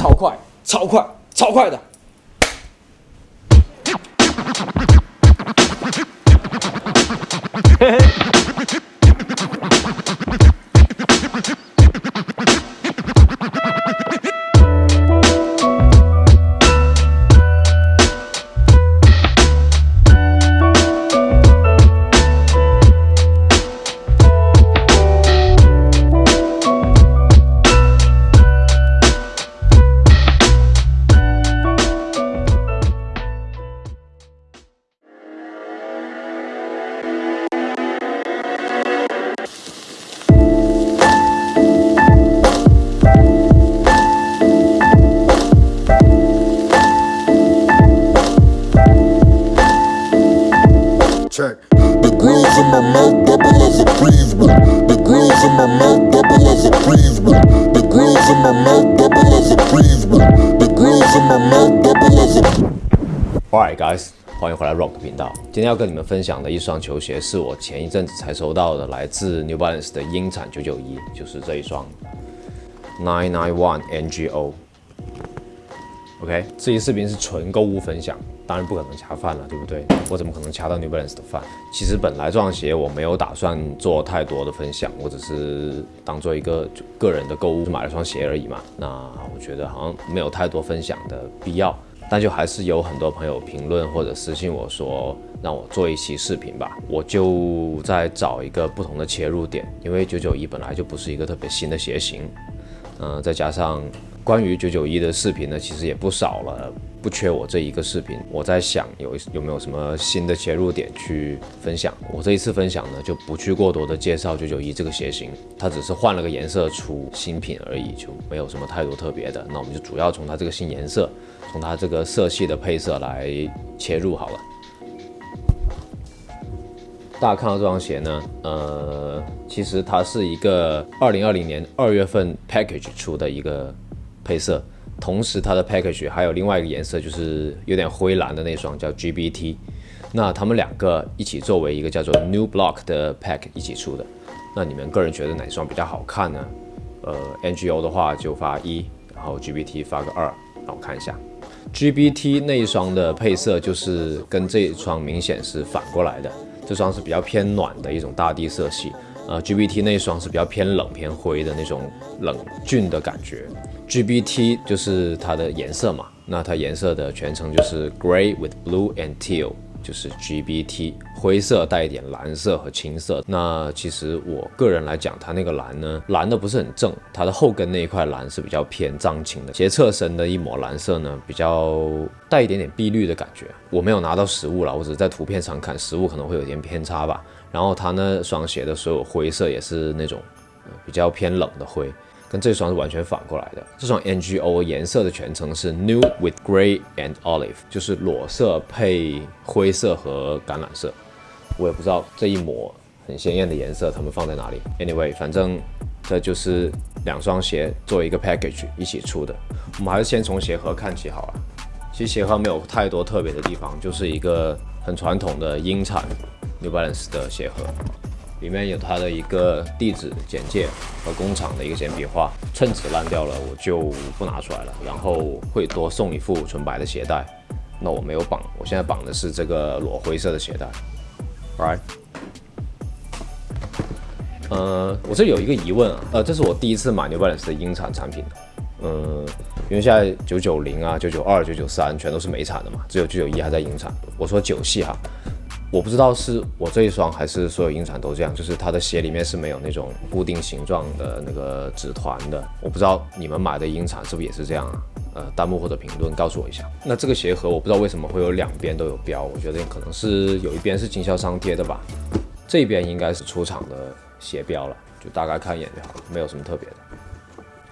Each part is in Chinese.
超快，超快，超快的。嘿嘿。Alright, guys，欢迎回来 Rock 频道。今天要跟你们分享的一双球鞋，是我前一阵子才收到的，来自 New Balance 的鹰产九九一，就是这一双 Nine Nine One NGO。OK，这期视频是纯购物分享，当然不可能恰饭了，对不对？我怎么可能恰到 New Balance 的饭？其实本来这双鞋我没有打算做太多的分享，我只是当做一个个人的购物买了双鞋而已嘛。那我觉得好像没有太多分享的必要，但就还是有很多朋友评论或者私信我说让我做一期视频吧。我就在找一个不同的切入点，因为九九一本来就不是一个特别新的鞋型，嗯，再加上。关于九九一的视频呢，其实也不少了，不缺我这一个视频。我在想有有没有什么新的切入点去分享。我这一次分享呢，就不去过多的介绍九九一这个鞋型，它只是换了个颜色出新品而已，就没有什么太多特别的。那我们就主要从它这个新颜色，从它这个色系的配色来切入好了。大家看到这双鞋呢，呃，其实它是一个二零二零年二月份 package 出的一个。配色，同时它的 package 还有另外一个颜色，就是有点灰蓝的那双叫 GBT。那他们两个一起作为一个叫做 New Block 的 pack 一起出的。那你们个人觉得哪双比较好看呢？呃，NGO 的话就发一，然后 GBT 发个二，让我看一下。GBT 那一双的配色就是跟这一双明显是反过来的，这双是比较偏暖的一种大地色系，呃，GBT 那一双是比较偏冷偏灰的那种冷峻的感觉。GBT 就是它的颜色嘛，那它颜色的全称就是 Gray with Blue and Teal，就是 GBT，灰色带一点蓝色和青色。那其实我个人来讲，它那个蓝呢，蓝的不是很正，它的后跟那一块蓝是比较偏藏青的。鞋侧身的一抹蓝色呢，比较带一点点碧绿的感觉。我没有拿到实物了，我只是在图片上看，实物可能会有点偏差吧。然后它那双鞋的所有灰色也是那种比较偏冷的灰。跟这双是完全反过来的。这双 NGO 颜色的全称是 New with Gray and Olive，就是裸色配灰色和橄榄色。我也不知道这一抹很鲜艳的颜色他们放在哪里。Anyway，反正这就是两双鞋作为一个 package 一起出的。我们还是先从鞋盒看起好了。其实鞋盒没有太多特别的地方，就是一个很传统的英产 New Balance 的鞋盒。里面有它的一个地址简介和工厂的一个简笔画，衬纸烂掉了我就不拿出来了，然后会多送一副纯白的鞋带。那我没有绑，我现在绑的是这个裸灰色的鞋带。Right？呃，我这有一个疑问啊，呃，这是我第一次买 New Balance 的英产产品，嗯，因为现在九九零啊、九九二、九九三全都是美产的嘛，只有九九一还在英产。我说九系哈。我不知道是我这一双还是所有英产都这样，就是它的鞋里面是没有那种固定形状的那个纸团的。我不知道你们买的英产是不是也是这样啊？呃，弹幕或者评论告诉我一下。那这个鞋盒我不知道为什么会有两边都有标，我觉得可能是有一边是经销商贴的吧，这边应该是出厂的鞋标了，就大概看一眼就好了，没有什么特别的。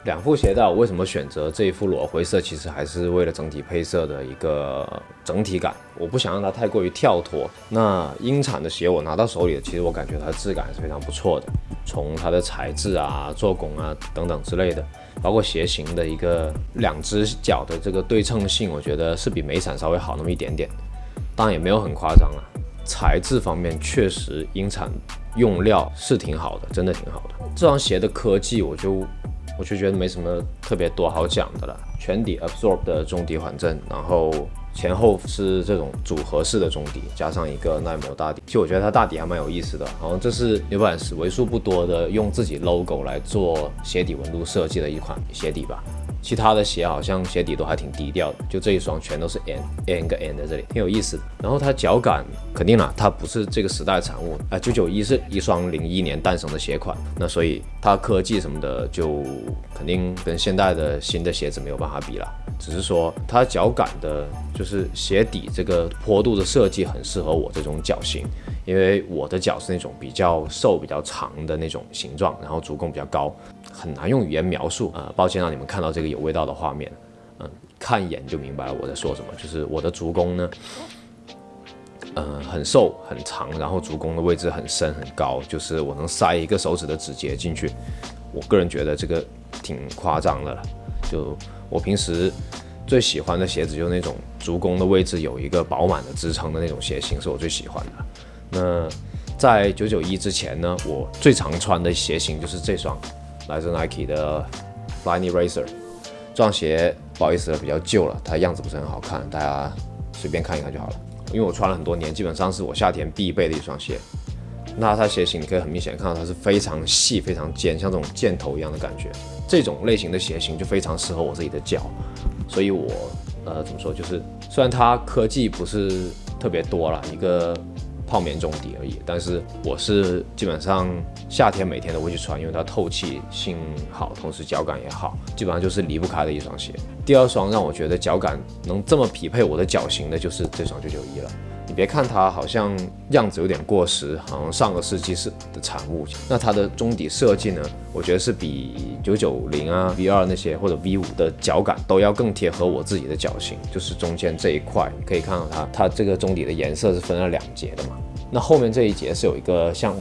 两副鞋带，我为什么选择这一副裸灰色？其实还是为了整体配色的一个整体感，我不想让它太过于跳脱。那英产的鞋我拿到手里，其实我感觉它的质感是非常不错的，从它的材质啊、做工啊等等之类的，包括鞋型的一个两只脚的这个对称性，我觉得是比美产稍微好那么一点点，当然也没有很夸张了。材质方面确实英产用料是挺好的，真的挺好的。这双鞋的科技我就。我就觉得没什么特别多好讲的了。全底 absorb 的中底缓震，然后前后是这种组合式的中底，加上一个耐磨大底。其实我觉得它大底还蛮有意思的，好像这是 New Balance 为数不多的用自己 logo 来做鞋底纹路设计的一款鞋底吧。其他的鞋好像鞋底都还挺低调的，就这一双全都是 N N 个 N 在这里，挺有意思的。然后它脚感肯定了，它不是这个时代的产物啊。九九一是一双零一年诞生的鞋款，那所以它科技什么的就肯定跟现代的新的鞋子没有办法比了。只是说它脚感的，就是鞋底这个坡度的设计很适合我这种脚型，因为我的脚是那种比较瘦、比较长的那种形状，然后足弓比较高。很难用语言描述，呃，抱歉让你们看到这个有味道的画面，嗯，看一眼就明白了我在说什么。就是我的足弓呢，嗯，很瘦很长，然后足弓的位置很深很高，就是我能塞一个手指的指节进去。我个人觉得这个挺夸张的了。就我平时最喜欢的鞋子，就是那种足弓的位置有一个饱满的支撑的那种鞋型，是我最喜欢的。那在九九一之前呢，我最常穿的鞋型就是这双。来自 Nike 的 Flyknit Racer 这双鞋，不好意思了，比较旧了，它样子不是很好看，大家随便看一看就好了。因为我穿了很多年，基本上是我夏天必备的一双鞋。那它鞋型你可以很明显看到它是非常细、非常尖，像这种箭头一样的感觉。这种类型的鞋型就非常适合我自己的脚，所以我呃怎么说，就是虽然它科技不是特别多了，一个。泡棉中底而已，但是我是基本上夏天每天都会去穿，因为它透气性好，同时脚感也好，基本上就是离不开的一双鞋。第二双让我觉得脚感能这么匹配我的脚型的，就是这双九九一了。你别看它好像样子有点过时，好像上个世纪是的产物。那它的中底设计呢，我觉得是比九九零啊、V 二那些或者 V 五的脚感都要更贴合我自己的脚型。就是中间这一块，你可以看到它，它这个中底的颜色是分了两节的嘛。那后面这一节是有一个向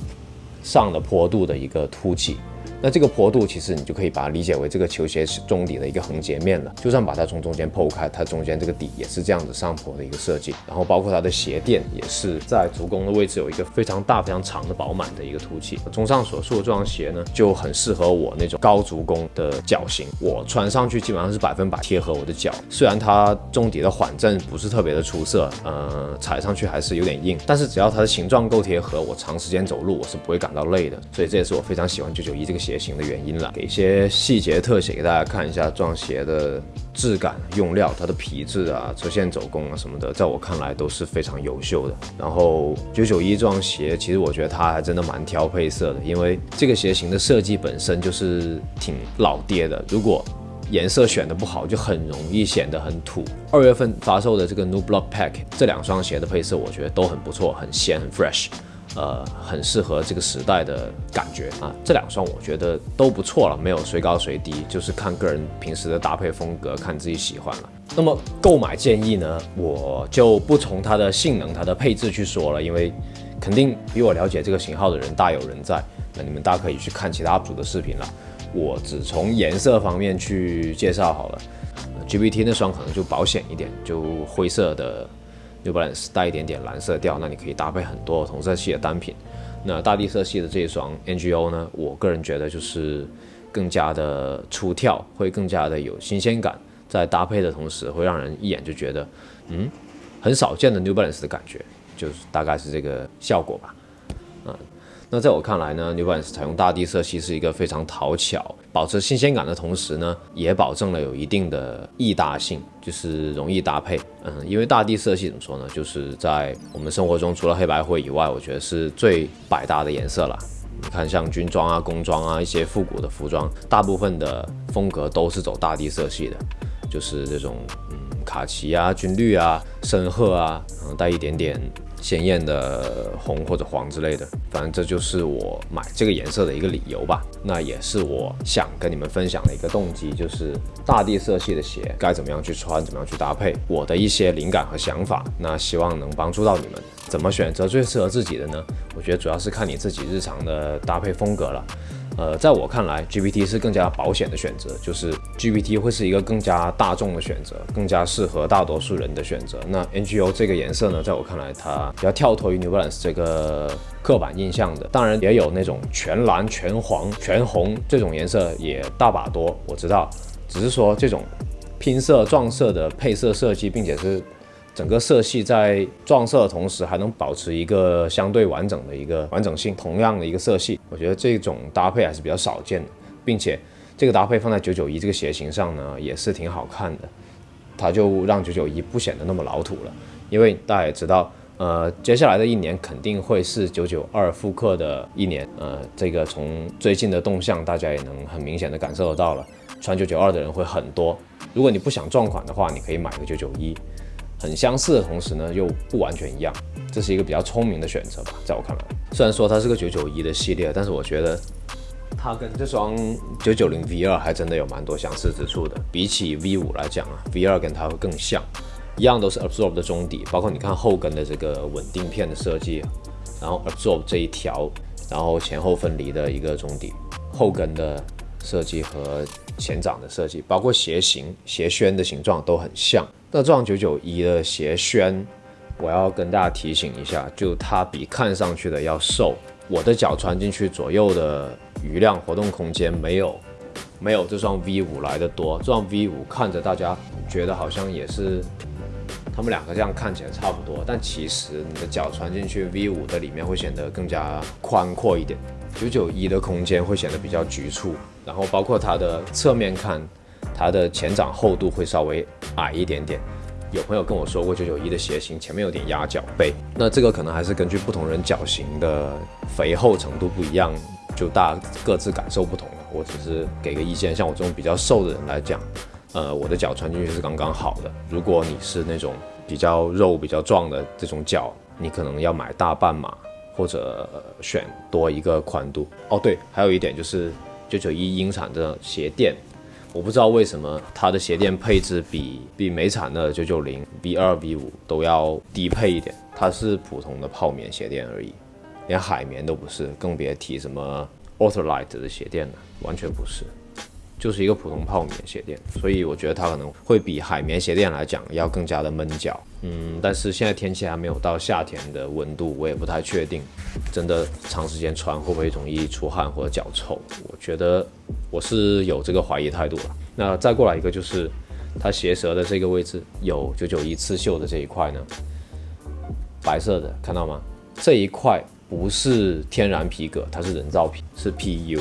上的坡度的一个凸起。那这个坡度其实你就可以把它理解为这个球鞋中底的一个横截面了。就算把它从中间剖开，它中间这个底也是这样子上坡的一个设计。然后包括它的鞋垫也是在足弓的位置有一个非常大、非常长的饱满的一个凸起。综上所述，这双鞋呢就很适合我那种高足弓的脚型，我穿上去基本上是百分百贴合我的脚。虽然它中底的缓震不是特别的出色，呃，踩上去还是有点硬，但是只要它的形状够贴合，我长时间走路我是不会感到累的。所以这也是我非常喜欢九九一这个鞋。型的原因了，给一些细节特写给大家看一下，这双鞋的质感、用料、它的皮质啊、车线走工啊什么的，在我看来都是非常优秀的。然后九九一这双鞋，其实我觉得它还真的蛮挑配色的，因为这个鞋型的设计本身就是挺老爹的，如果颜色选的不好，就很容易显得很土。二月份发售的这个 New Block Pack 这两双鞋的配色，我觉得都很不错，很鲜，很 fresh。呃，很适合这个时代的感觉啊！这两双我觉得都不错了，没有谁高谁低，就是看个人平时的搭配风格，看自己喜欢了。那么购买建议呢，我就不从它的性能、它的配置去说了，因为肯定比我了解这个型号的人大有人在。那你们大可以去看其他 UP 主的视频了。我只从颜色方面去介绍好了。GPT 那双可能就保险一点，就灰色的。New Balance 带一点点蓝色调，那你可以搭配很多同色系的单品。那大地色系的这一双 NGO 呢，我个人觉得就是更加的出跳，会更加的有新鲜感，在搭配的同时会让人一眼就觉得，嗯，很少见的 New Balance 的感觉，就是大概是这个效果吧，嗯。那在我看来呢，New Balance 采用大地色系是一个非常讨巧，保持新鲜感的同时呢，也保证了有一定的易搭性，就是容易搭配。嗯，因为大地色系怎么说呢，就是在我们生活中除了黑白灰以外，我觉得是最百搭的颜色了。你看，像军装啊、工装啊、一些复古的服装，大部分的风格都是走大地色系的，就是这种嗯卡其啊、军绿啊、深褐啊，然后带一点点。鲜艳的红或者黄之类的，反正这就是我买这个颜色的一个理由吧。那也是我想跟你们分享的一个动机，就是大地色系的鞋该怎么样去穿，怎么样去搭配，我的一些灵感和想法。那希望能帮助到你们，怎么选择最适合自己的呢？我觉得主要是看你自己日常的搭配风格了。呃，在我看来，GPT 是更加保险的选择，就是 GPT 会是一个更加大众的选择，更加适合大多数人的选择。那 NGO 这个颜色呢，在我看来，它比较跳脱于 New Balance 这个刻板印象的。当然，也有那种全蓝、全黄、全红这种颜色也大把多，我知道。只是说这种拼色撞色的配色设计，并且是。整个色系在撞色的同时，还能保持一个相对完整的一个完整性。同样的一个色系，我觉得这种搭配还是比较少见的，并且这个搭配放在九九一这个鞋型上呢，也是挺好看的。它就让九九一不显得那么老土了。因为大家也知道，呃，接下来的一年肯定会是九九二复刻的一年。呃，这个从最近的动向，大家也能很明显的感受得到了，穿九九二的人会很多。如果你不想撞款的话，你可以买个九九一。很相似的同时呢，又不完全一样，这是一个比较聪明的选择吧，在我看来。虽然说它是个九九一的系列，但是我觉得它跟这双九九零 V 二还真的有蛮多相似之处的。比起 V 五来讲啊，V 二跟它会更像，一样都是 Absorb 的中底，包括你看后跟的这个稳定片的设计，然后 Absorb 这一条，然后前后分离的一个中底，后跟的设计和前掌的设计，包括鞋型、鞋楦的形状都很像。那这双九九一的鞋楦，我要跟大家提醒一下，就它比看上去的要瘦。我的脚穿进去左右的余量活动空间没有没有这双 V 五来的多。这双 V 五看着大家觉得好像也是，他们两个这样看起来差不多，但其实你的脚穿进去 V 五的里面会显得更加宽阔一点。九九一的空间会显得比较局促，然后包括它的侧面看。它的前掌厚度会稍微矮一点点，有朋友跟我说过九九一的鞋型前面有点压脚背，那这个可能还是根据不同人脚型的肥厚程度不一样，就大各自感受不同了。我只是给个意见，像我这种比较瘦的人来讲，呃，我的脚穿进去是刚刚好的。如果你是那种比较肉比较壮的这种脚，你可能要买大半码或者选多一个宽度。哦，对，还有一点就是九九一英产的鞋垫。我不知道为什么它的鞋垫配置比比美产的九九零 V 二 V 五都要低配一点，它是普通的泡棉鞋垫而已，连海绵都不是，更别提什么 Ultralight 的鞋垫了，完全不是。就是一个普通泡棉鞋垫，所以我觉得它可能会比海绵鞋垫来讲要更加的闷脚。嗯，但是现在天气还没有到夏天的温度，我也不太确定，真的长时间穿会不会容易出汗或者脚臭？我觉得我是有这个怀疑态度了。那再过来一个就是它鞋舌的这个位置有九九一刺绣的这一块呢，白色的看到吗？这一块不是天然皮革，它是人造皮，是 PU。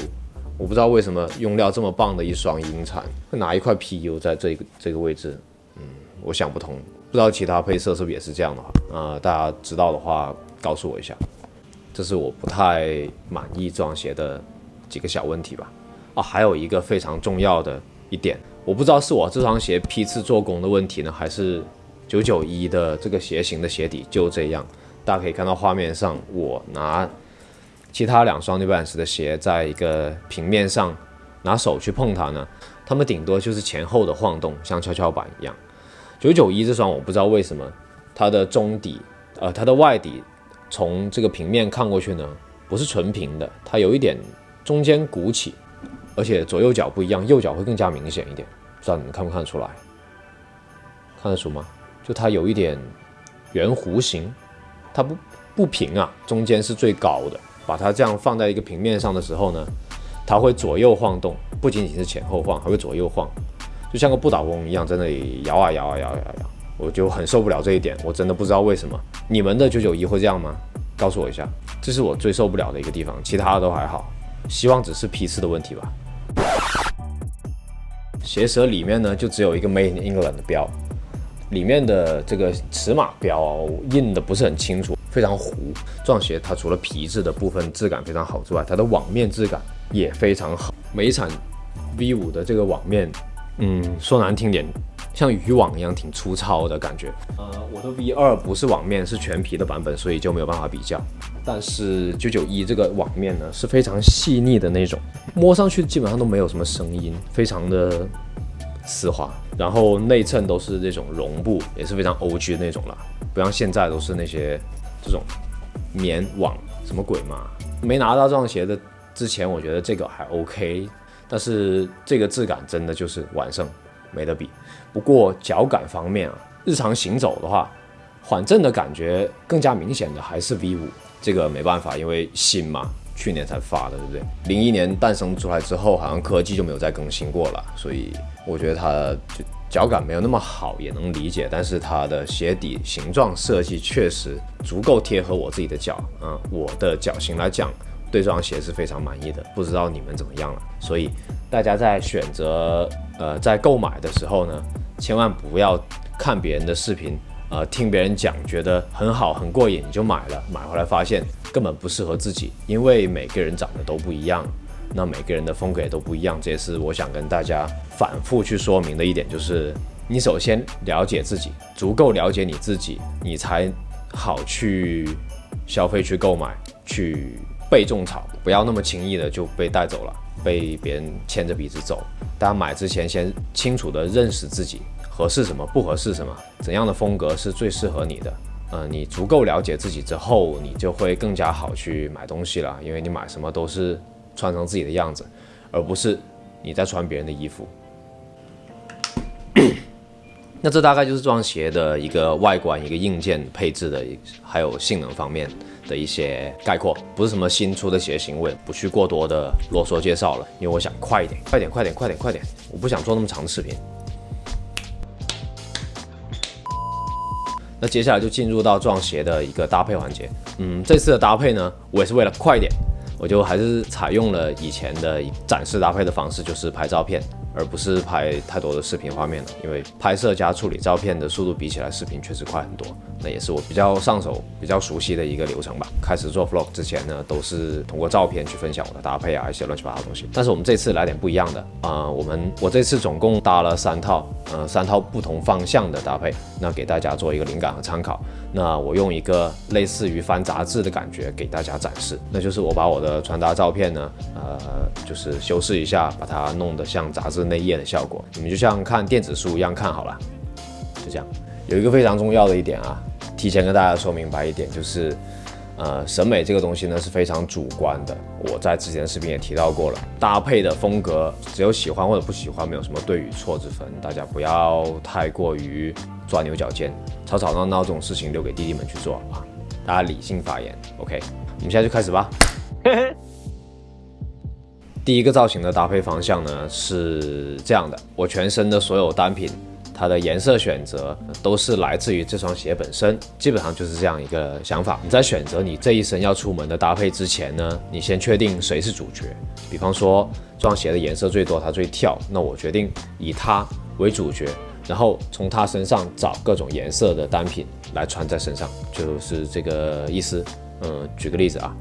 我不知道为什么用料这么棒的一双英产会拿一块 PU 在这个这个位置，嗯，我想不通。不知道其他配色是不是也是这样的话，呃，大家知道的话告诉我一下。这是我不太满意这双鞋的几个小问题吧。啊，还有一个非常重要的一点，我不知道是我这双鞋批次做工的问题呢，还是九九一的这个鞋型的鞋底就这样。大家可以看到画面上，我拿。其他两双 New Balance 的鞋，在一个平面上拿手去碰它呢，它们顶多就是前后的晃动，像跷跷板一样。九九一这双我不知道为什么它的中底，呃，它的外底从这个平面看过去呢，不是纯平的，它有一点中间鼓起，而且左右脚不一样，右脚会更加明显一点。不知道你们看不看得出来？看得出吗？就它有一点圆弧形，它不不平啊，中间是最高的。把它这样放在一个平面上的时候呢，它会左右晃动，不仅仅是前后晃，还会左右晃，就像个不倒翁一样在那里摇啊摇啊摇啊摇，我就很受不了这一点，我真的不知道为什么你们的九九一会这样吗？告诉我一下，这是我最受不了的一个地方，其他的都还好，希望只是批次的问题吧。鞋舌里面呢就只有一个 Made in England 的标，里面的这个尺码标印的不是很清楚。非常糊，撞鞋它除了皮质的部分质感非常好之外，它的网面质感也非常好。每一产 V 五的这个网面，嗯，说难听点，像渔网一样挺粗糙的感觉。呃，我的 V 二不是网面，是全皮的版本，所以就没有办法比较。但是九九一这个网面呢是非常细腻的那种，摸上去基本上都没有什么声音，非常的丝滑。然后内衬都是这种绒布，也是非常 O G 的那种了，不像现在都是那些。这种棉网什么鬼嘛？没拿到这双鞋的之前我觉得这个还 OK，但是这个质感真的就是完胜，没得比。不过脚感方面啊，日常行走的话，缓震的感觉更加明显的还是 V 五，这个没办法，因为新嘛。去年才发的，对不对？零一年诞生出来之后，好像科技就没有再更新过了，所以我觉得它就脚感没有那么好，也能理解。但是它的鞋底形状设计确实足够贴合我自己的脚，嗯，我的脚型来讲，对这双鞋是非常满意的。不知道你们怎么样了？所以大家在选择呃在购买的时候呢，千万不要看别人的视频。呃，听别人讲，觉得很好，很过瘾，你就买了。买回来发现根本不适合自己，因为每个人长得都不一样，那每个人的风格也都不一样。这也是我想跟大家反复去说明的一点，就是你首先了解自己，足够了解你自己，你才好去消费、去购买、去被种草，不要那么轻易的就被带走了，被别人牵着鼻子走。大家买之前先清楚的认识自己。合适什么不合适什么，怎样的风格是最适合你的？呃，你足够了解自己之后，你就会更加好去买东西了，因为你买什么都是穿成自己的样子，而不是你在穿别人的衣服。那这大概就是这双鞋的一个外观、一个硬件配置的，还有性能方面的一些概括，不是什么新出的鞋型，我也不去过多的啰嗦介绍了，因为我想快一点，快点，快点，快点，快点，我不想做那么长的视频。那接下来就进入到这双鞋的一个搭配环节。嗯，这次的搭配呢，我也是为了快一点，我就还是采用了以前的展示搭配的方式，就是拍照片。而不是拍太多的视频画面了，因为拍摄加处理照片的速度比起来，视频确实快很多。那也是我比较上手、比较熟悉的一个流程吧。开始做 vlog 之前呢，都是通过照片去分享我的搭配啊，一些乱七八糟东西。但是我们这次来点不一样的啊，我们我这次总共搭了三套，呃，三套不同方向的搭配，那给大家做一个灵感和参考。那我用一个类似于翻杂志的感觉给大家展示，那就是我把我的的穿搭照片呢，呃，就是修饰一下，把它弄得像杂志。内页的效果，你们就像看电子书一样看好了，就这样。有一个非常重要的一点啊，提前跟大家说明白一点，就是，呃，审美这个东西呢是非常主观的。我在之前的视频也提到过了，搭配的风格只有喜欢或者不喜欢，没有什么对与错之分。大家不要太过于钻牛角尖，吵吵闹闹这种事情留给弟弟们去做啊。大家理性发言，OK？我们现在就开始吧。第一个造型的搭配方向呢是这样的，我全身的所有单品，它的颜色选择都是来自于这双鞋本身，基本上就是这样一个想法。你在选择你这一身要出门的搭配之前呢，你先确定谁是主角。比方说，这双鞋的颜色最多，它最跳，那我决定以它为主角，然后从它身上找各种颜色的单品来穿在身上，就是这个意思。嗯，举个例子啊。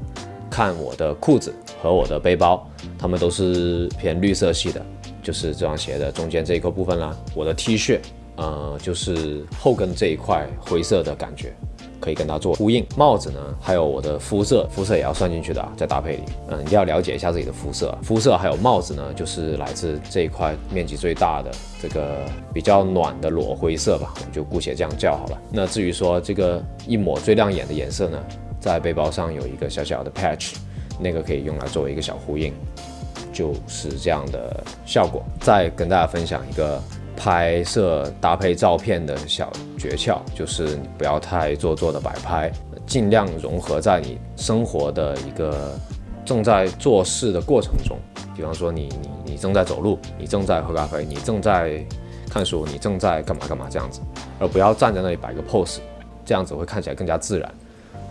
看我的裤子和我的背包，它们都是偏绿色系的，就是这双鞋的中间这一块部分啦。我的 T 恤，呃，就是后跟这一块灰色的感觉，可以跟它做呼应。帽子呢，还有我的肤色，肤色也要算进去的啊，在搭配里，嗯，一定要了解一下自己的肤色。肤色还有帽子呢，就是来自这一块面积最大的这个比较暖的裸灰色吧，我们就姑且这样叫好了。那至于说这个一抹最亮眼的颜色呢？在背包上有一个小小的 patch，那个可以用来作为一个小呼应，就是这样的效果。再跟大家分享一个拍摄搭配照片的小诀窍，就是你不要太做作的摆拍，尽量融合在你生活的一个正在做事的过程中。比方说，你你你正在走路，你正在喝咖啡，你正在看书，你正在干嘛干嘛这样子，而不要站在那里摆个 pose，这样子会看起来更加自然。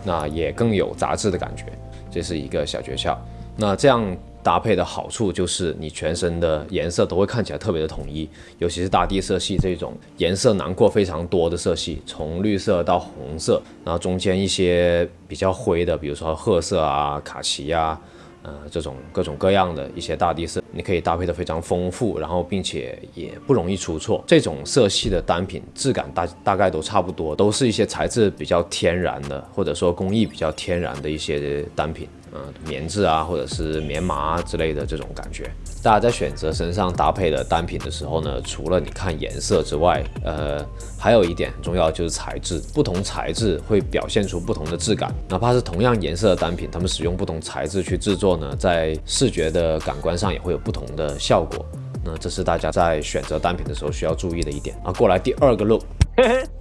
那也更有杂志的感觉，这是一个小诀窍。那这样搭配的好处就是，你全身的颜色都会看起来特别的统一，尤其是大地色系这种颜色囊括非常多的色系，从绿色到红色，然后中间一些比较灰的，比如说褐色啊、卡其啊。呃，这种各种各样的一些大地色，你可以搭配的非常丰富，然后并且也不容易出错。这种色系的单品质感大大概都差不多，都是一些材质比较天然的，或者说工艺比较天然的一些单品。嗯，棉质啊，或者是棉麻之类的这种感觉。大家在选择身上搭配的单品的时候呢，除了你看颜色之外，呃，还有一点很重要就是材质，不同材质会表现出不同的质感。哪怕是同样颜色的单品，他们使用不同材质去制作呢，在视觉的感官上也会有不同的效果。那这是大家在选择单品的时候需要注意的一点啊。过来第二个 look。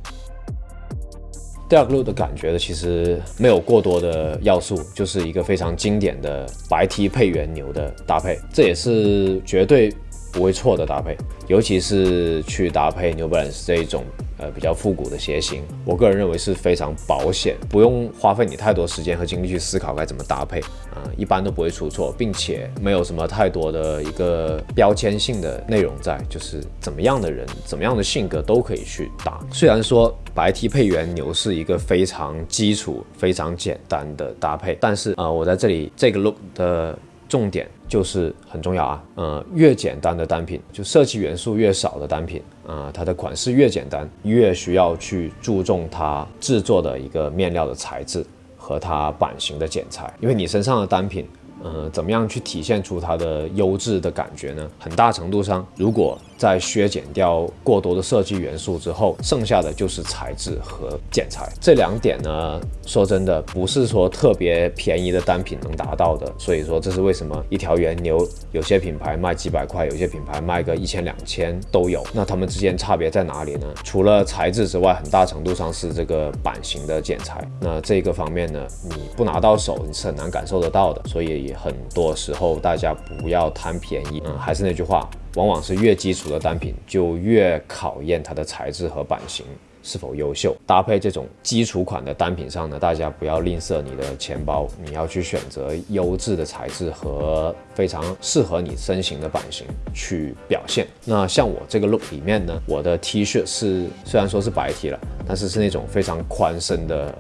第二个 look 的感觉呢，其实没有过多的要素，就是一个非常经典的白 T 配原牛的搭配，这也是绝对不会错的搭配，尤其是去搭配 New Balance 这一种。呃，比较复古的鞋型，我个人认为是非常保险，不用花费你太多时间和精力去思考该怎么搭配，啊，一般都不会出错，并且没有什么太多的一个标签性的内容在，就是怎么样的人，怎么样的性格都可以去搭。虽然说白 T 配原牛是一个非常基础、非常简单的搭配，但是啊，我在这里这个 look 的。重点就是很重要啊，呃，越简单的单品，就设计元素越少的单品，啊，它的款式越简单，越需要去注重它制作的一个面料的材质和它版型的剪裁，因为你身上的单品。呃，怎么样去体现出它的优质的感觉呢？很大程度上，如果在削减掉过多的设计元素之后，剩下的就是材质和剪裁这两点呢。说真的，不是说特别便宜的单品能达到的。所以说，这是为什么一条原牛有些品牌卖几百块，有些品牌卖个一千两千都有。那它们之间差别在哪里呢？除了材质之外，很大程度上是这个版型的剪裁。那这个方面呢，你不拿到手，你是很难感受得到的。所以。很多时候，大家不要贪便宜。嗯，还是那句话，往往是越基础的单品，就越考验它的材质和版型是否优秀。搭配这种基础款的单品上呢，大家不要吝啬你的钱包，你要去选择优质的材质和非常适合你身形的版型去表现。那像我这个 look 里面呢，我的 T 恤是虽然说是白 T 了，但是是那种非常宽身的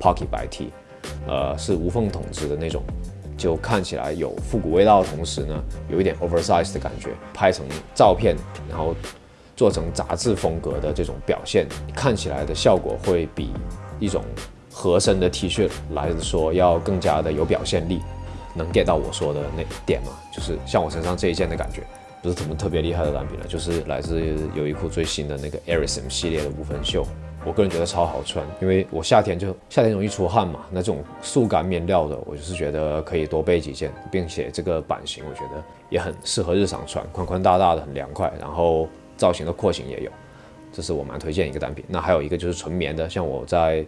Pocket 白 T，呃，是无缝筒子的那种。就看起来有复古味道的同时呢，有一点 oversize 的感觉。拍成照片，然后做成杂志风格的这种表现，看起来的效果会比一种合身的 T 恤来说要更加的有表现力。能 get 到我说的那点吗？就是像我身上这一件的感觉，不是什么特别厉害的单品了，就是来自优衣库最新的那个 Arism 系列的无分袖。我个人觉得超好穿，因为我夏天就夏天容易出汗嘛，那这种速干面料的，我就是觉得可以多备几件，并且这个版型我觉得也很适合日常穿，宽宽大大的很凉快，然后造型的廓形也有，这是我蛮推荐一个单品。那还有一个就是纯棉的，像我在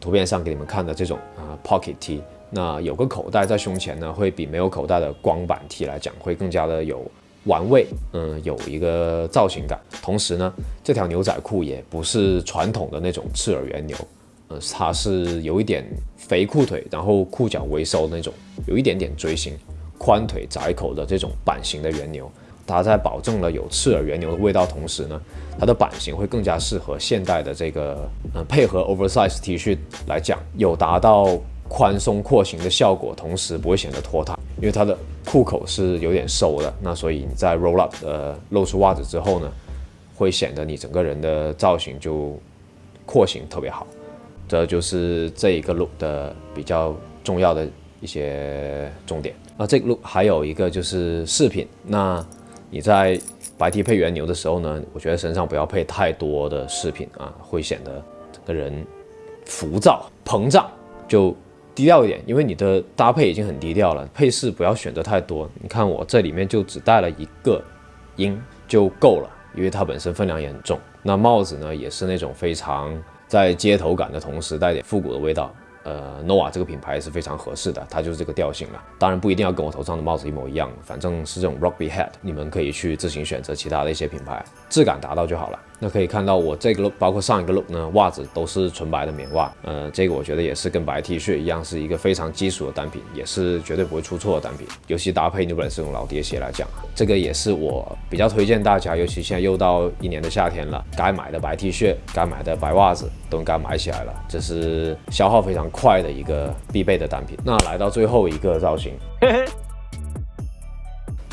图片上给你们看的这种啊 pocket T，那有个口袋在胸前呢，会比没有口袋的光板 T 来讲会更加的有。玩味，嗯，有一个造型感。同时呢，这条牛仔裤也不是传统的那种赤耳原牛，呃，它是有一点肥裤腿，然后裤脚微收那种，有一点点锥形，宽腿窄口的这种版型的原牛。它在保证了有赤耳原牛的味道同时呢，它的版型会更加适合现代的这个，呃，配合 oversize T 恤来讲，有达到宽松廓形的效果，同时不会显得拖沓。因为它的裤口是有点收的，那所以你在 roll up 呃露出袜子之后呢，会显得你整个人的造型就廓形特别好。这就是这一个 look 的比较重要的一些重点。那，这个 look 还有一个就是饰品。那你在白 T 配原牛的时候呢，我觉得身上不要配太多的饰品啊，会显得整个人浮躁膨胀就。低调一点，因为你的搭配已经很低调了，配饰不要选择太多。你看我这里面就只带了一个鹰就够了，因为它本身分量也很重。那帽子呢，也是那种非常在街头感的同时带点复古的味道。呃，nova 这个品牌是非常合适的，它就是这个调性了。当然不一定要跟我头上的帽子一模一样，反正是这种 rugby hat，你们可以去自行选择其他的一些品牌，质感达到就好了。那可以看到我这个 look，包括上一个 look 呢，袜子都是纯白的棉袜。呃，这个我觉得也是跟白 T 恤一样，是一个非常基础的单品，也是绝对不会出错的单品。尤其搭配 New Balance 这种老爹鞋来讲，这个也是我比较推荐大家，尤其现在又到一年的夏天了，该买的白 T 恤，该买的白袜子都应该买起来了。这是消耗非常快的一个必备的单品。那来到最后一个造型。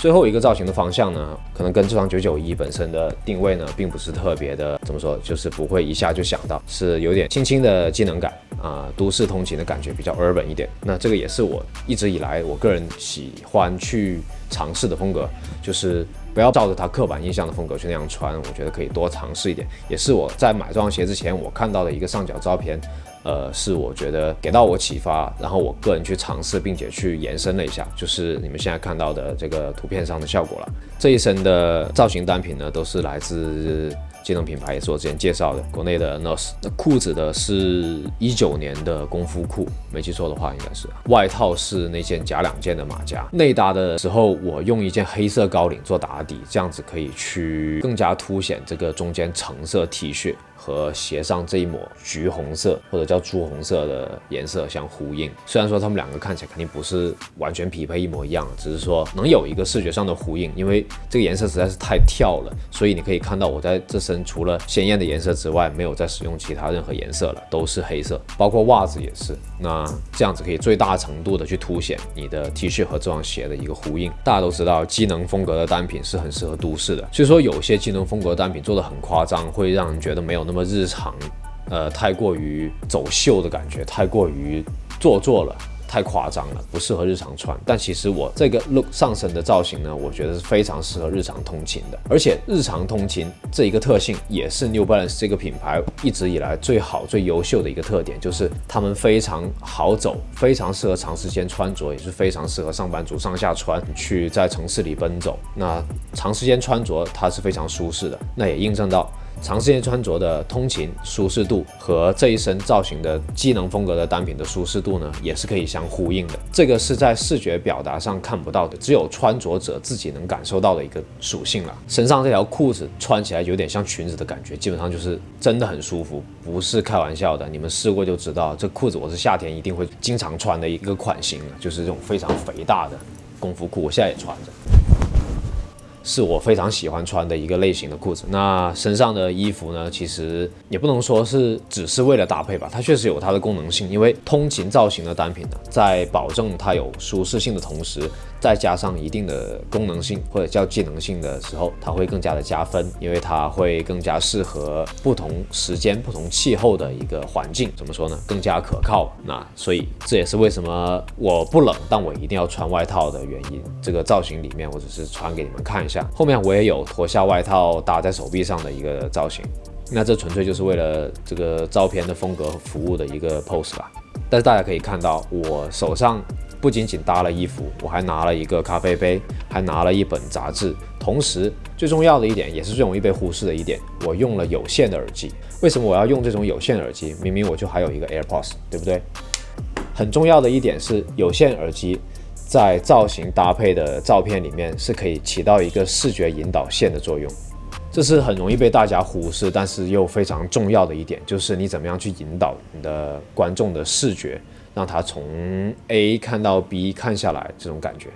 最后一个造型的方向呢，可能跟这双九九一本身的定位呢，并不是特别的，怎么说，就是不会一下就想到，是有点轻轻的机能感啊，都市通勤的感觉比较 urban 一点。那这个也是我一直以来我个人喜欢去尝试的风格，就是不要照着它刻板印象的风格去那样穿。我觉得可以多尝试一点，也是我在买这双鞋之前我看到的一个上脚照片。呃，是我觉得给到我启发，然后我个人去尝试，并且去延伸了一下，就是你们现在看到的这个图片上的效果了。这一身的造型单品呢，都是来自技能品牌，也是我之前介绍的国内的 NOS。那裤子的是一九年的功夫裤，没记错的话应该是。外套是那件假两件的马甲。内搭的时候，我用一件黑色高领做打底，这样子可以去更加凸显这个中间橙色 T 恤。和鞋上这一抹橘红色或者叫朱红色的颜色相呼应，虽然说他们两个看起来肯定不是完全匹配一模一样，只是说能有一个视觉上的呼应，因为这个颜色实在是太跳了，所以你可以看到我在这身除了鲜艳的颜色之外，没有再使用其他任何颜色了，都是黑色，包括袜子也是。那这样子可以最大程度的去凸显你的 T 恤和这双鞋的一个呼应。大家都知道，机能风格的单品是很适合都市的，所以说有些机能风格的单品做的很夸张，会让人觉得没有那那么日常，呃，太过于走秀的感觉，太过于做作了。太夸张了，不适合日常穿。但其实我这个 look 上身的造型呢，我觉得是非常适合日常通勤的。而且日常通勤这一个特性，也是 New Balance 这个品牌一直以来最好、最优秀的一个特点，就是他们非常好走，非常适合长时间穿着，也是非常适合上班族上下穿去在城市里奔走。那长时间穿着它是非常舒适的，那也印证到。长时间穿着的通勤舒适度和这一身造型的机能风格的单品的舒适度呢，也是可以相呼应的。这个是在视觉表达上看不到的，只有穿着者自己能感受到的一个属性了。身上这条裤子穿起来有点像裙子的感觉，基本上就是真的很舒服，不是开玩笑的。你们试过就知道，这裤子我是夏天一定会经常穿的一个款型了，就是这种非常肥大的功夫裤，我现在也穿着。是我非常喜欢穿的一个类型的裤子。那身上的衣服呢，其实也不能说是只是为了搭配吧，它确实有它的功能性。因为通勤造型的单品呢，在保证它有舒适性的同时，再加上一定的功能性或者叫技能性的时候，它会更加的加分，因为它会更加适合不同时间、不同气候的一个环境。怎么说呢？更加可靠。那所以这也是为什么我不冷，但我一定要穿外套的原因。这个造型里面，我只是穿给你们看一下。后面我也有脱下外套搭在手臂上的一个造型。那这纯粹就是为了这个照片的风格和服务的一个 pose 吧。但是大家可以看到，我手上。不仅仅搭了衣服，我还拿了一个咖啡杯，还拿了一本杂志。同时，最重要的一点，也是最容易被忽视的一点，我用了有线的耳机。为什么我要用这种有线耳机？明明我就还有一个 AirPods，对不对？很重要的一点是，有线耳机在造型搭配的照片里面是可以起到一个视觉引导线的作用。这是很容易被大家忽视，但是又非常重要的一点，就是你怎么样去引导你的观众的视觉。让他从 A 看到 B 看下来，这种感觉，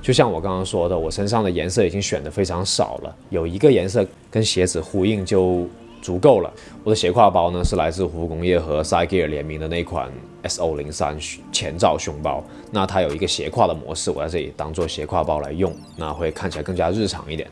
就像我刚刚说的，我身上的颜色已经选的非常少了，有一个颜色跟鞋子呼应就足够了。我的斜挎包呢是来自胡工业和 Sigear 联名的那款 SO 零三前罩胸包，那它有一个斜挎的模式，我在这里当做斜挎包来用，那会看起来更加日常一点。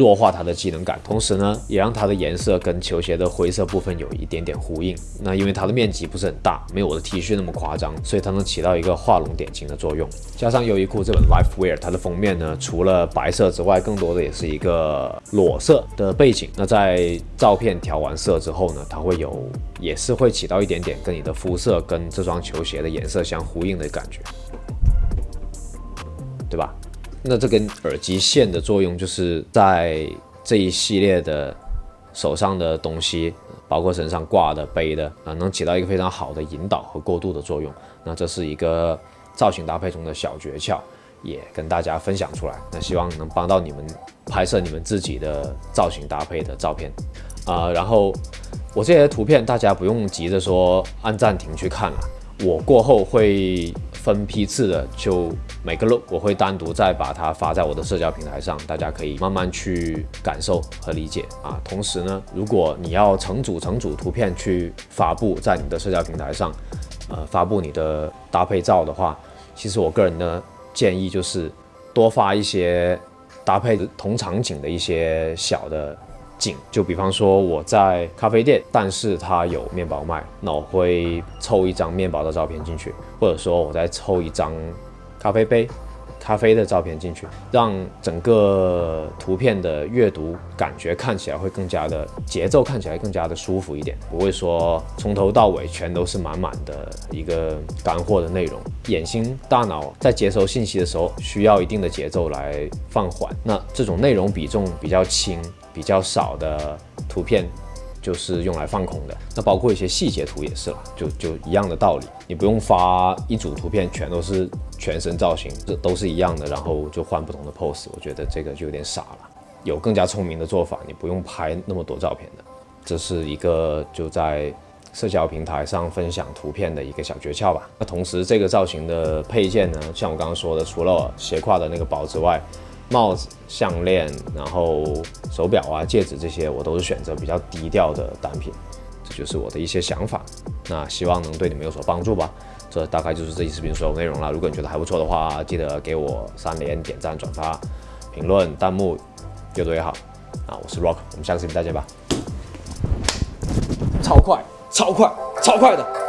弱化它的机能感，同时呢，也让它的颜色跟球鞋的灰色部分有一点点呼应。那因为它的面积不是很大，没有我的 T 恤那么夸张，所以它能起到一个画龙点睛的作用。加上优衣库这本 Life Wear，它的封面呢，除了白色之外，更多的也是一个裸色的背景。那在照片调完色之后呢，它会有，也是会起到一点点跟你的肤色跟这双球鞋的颜色相呼应的感觉，对吧？那这根耳机线的作用，就是在这一系列的手上的东西，包括身上挂的、背的啊，能起到一个非常好的引导和过渡的作用。那这是一个造型搭配中的小诀窍，也跟大家分享出来。那希望能帮到你们拍摄你们自己的造型搭配的照片啊。然后我这些图片，大家不用急着说按暂停去看了，我过后会。分批次的，就每个 look 我会单独再把它发在我的社交平台上，大家可以慢慢去感受和理解啊。同时呢，如果你要成组成组图片去发布在你的社交平台上，呃，发布你的搭配照的话，其实我个人的建议就是多发一些搭配同场景的一些小的紧。就比方说我在咖啡店，但是它有面包卖，那我会抽一张面包的照片进去，或者说我再抽一张咖啡杯。咖啡的照片进去，让整个图片的阅读感觉看起来会更加的节奏，看起来更加的舒服一点，不会说从头到尾全都是满满的一个干货的内容。眼睛、大脑在接收信息的时候需要一定的节奏来放缓，那这种内容比重比较轻、比较少的图片。就是用来放空的，那包括一些细节图也是了，就就一样的道理，你不用发一组图片全都是全身造型，这都是一样的，然后就换不同的 pose，我觉得这个就有点傻了。有更加聪明的做法，你不用拍那么多照片的，这是一个就在社交平台上分享图片的一个小诀窍吧。那同时这个造型的配件呢，像我刚刚说的，除了斜挎的那个包之外。帽子、项链，然后手表啊、戒指这些，我都是选择比较低调的单品。这就是我的一些想法。那希望能对你们有所帮助吧。这大概就是这期视频所有内容了。如果你觉得还不错的话，记得给我三连、点赞、转发、评论、弹幕，越多越好。啊，我是 Rock，我们下个视频再见吧。超快，超快，超快的。